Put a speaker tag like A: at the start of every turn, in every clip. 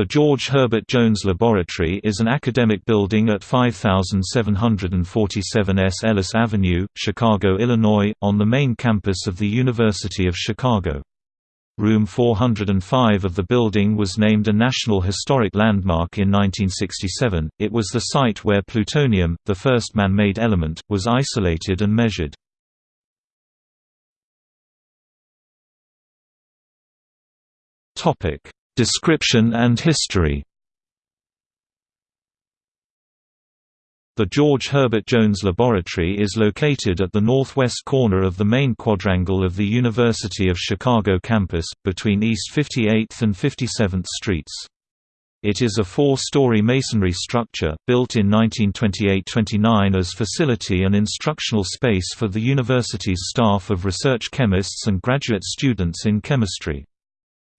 A: The George Herbert Jones Laboratory is an academic building at 5747 S. Ellis Avenue, Chicago, Illinois, on the main campus of the University of Chicago. Room 405 of the building was named a National Historic Landmark in 1967. It was the site where plutonium, the first man-made element, was isolated and measured. Topic: Description and history The George Herbert Jones Laboratory is located at the northwest corner of the main quadrangle of the University of Chicago campus, between East 58th and 57th Streets. It is a four-story masonry structure, built in 1928–29 as facility and instructional space for the university's staff of research chemists and graduate students in chemistry.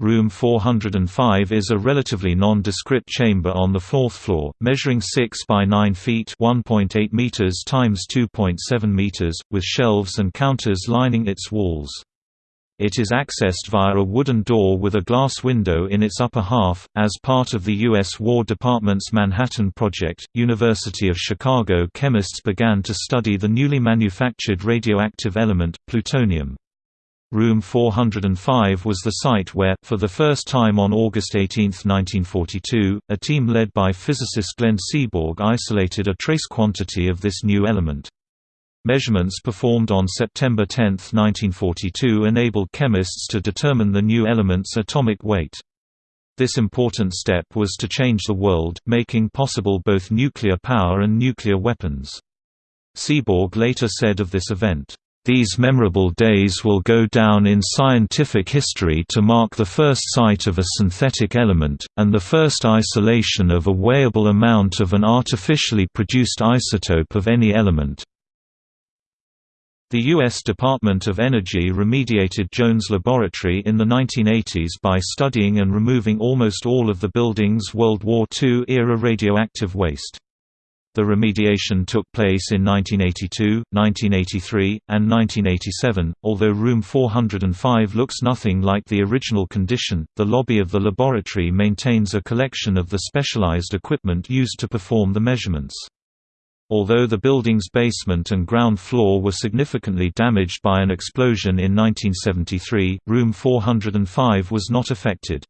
A: Room 405 is a relatively nondescript chamber on the fourth floor, measuring 6 by 9 feet (1.8 meters times 2.7 meters), with shelves and counters lining its walls. It is accessed via a wooden door with a glass window in its upper half. As part of the U.S. War Department's Manhattan Project, University of Chicago chemists began to study the newly manufactured radioactive element, plutonium. Room 405 was the site where, for the first time on August 18, 1942, a team led by physicist Glenn Seaborg isolated a trace quantity of this new element. Measurements performed on September 10, 1942 enabled chemists to determine the new element's atomic weight. This important step was to change the world, making possible both nuclear power and nuclear weapons. Seaborg later said of this event, these memorable days will go down in scientific history to mark the first sight of a synthetic element, and the first isolation of a weighable amount of an artificially produced isotope of any element. The U.S. Department of Energy remediated Jones Laboratory in the 1980s by studying and removing almost all of the building's World War II-era radioactive waste. The remediation took place in 1982, 1983, and 1987. Although room 405 looks nothing like the original condition, the lobby of the laboratory maintains a collection of the specialized equipment used to perform the measurements. Although the building's basement and ground floor were significantly damaged by an explosion in 1973, room 405 was not affected.